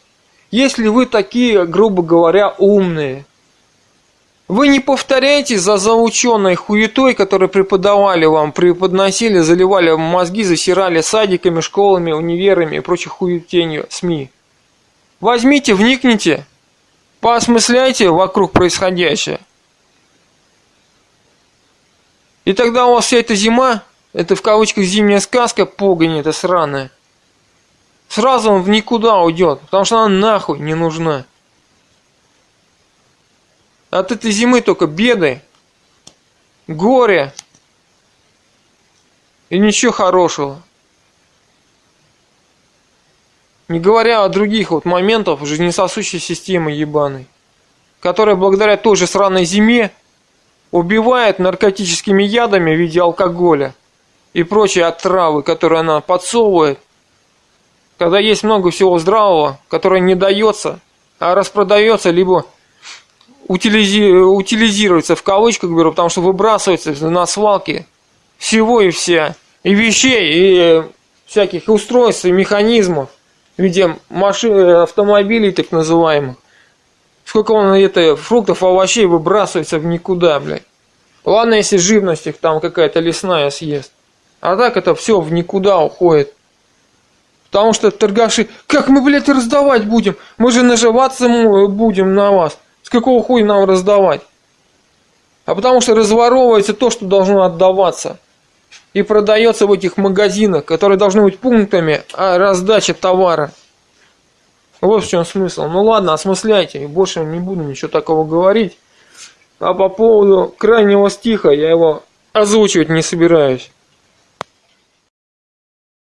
если вы такие, грубо говоря, умные, вы не повторяйте за заученной хуетой, которую преподавали вам, преподносили, заливали вам мозги, засирали садиками, школами, универами и прочей хуетенью СМИ. Возьмите, вникните, поосмысляйте вокруг происходящее. И тогда у вас вся эта зима, это в кавычках зимняя сказка, погонь это сраная, сразу он в никуда уйдет, потому что она нахуй не нужна. От этой зимы только беды, горе и ничего хорошего. Не говоря о других вот моментах жизнесосущей системы ебаной, которая благодаря той же сраной зиме убивает наркотическими ядами в виде алкоголя и прочей отравы, которые она подсовывает, когда есть много всего здравого, которое не дается, а распродается, либо утилизи... утилизируется в кавычках беру, потому что выбрасывается на свалки всего и вся, и вещей, и всяких устройств, и механизмов в виде машин, автомобилей так называемых. Сколько он это фруктов, овощей выбрасывается в никуда, блядь. Ладно, если живность их там какая-то лесная съест. А так это все в никуда уходит. Потому что торгаши, как мы, блядь, раздавать будем? Мы же наживаться будем на вас. С какого хуя нам раздавать? А потому что разворовывается то, что должно отдаваться. И продается в этих магазинах, которые должны быть пунктами а раздачи товара. Вот в чем смысл. Ну ладно, осмысляйте. Больше не буду ничего такого говорить. А по поводу крайнего стиха я его озвучивать не собираюсь.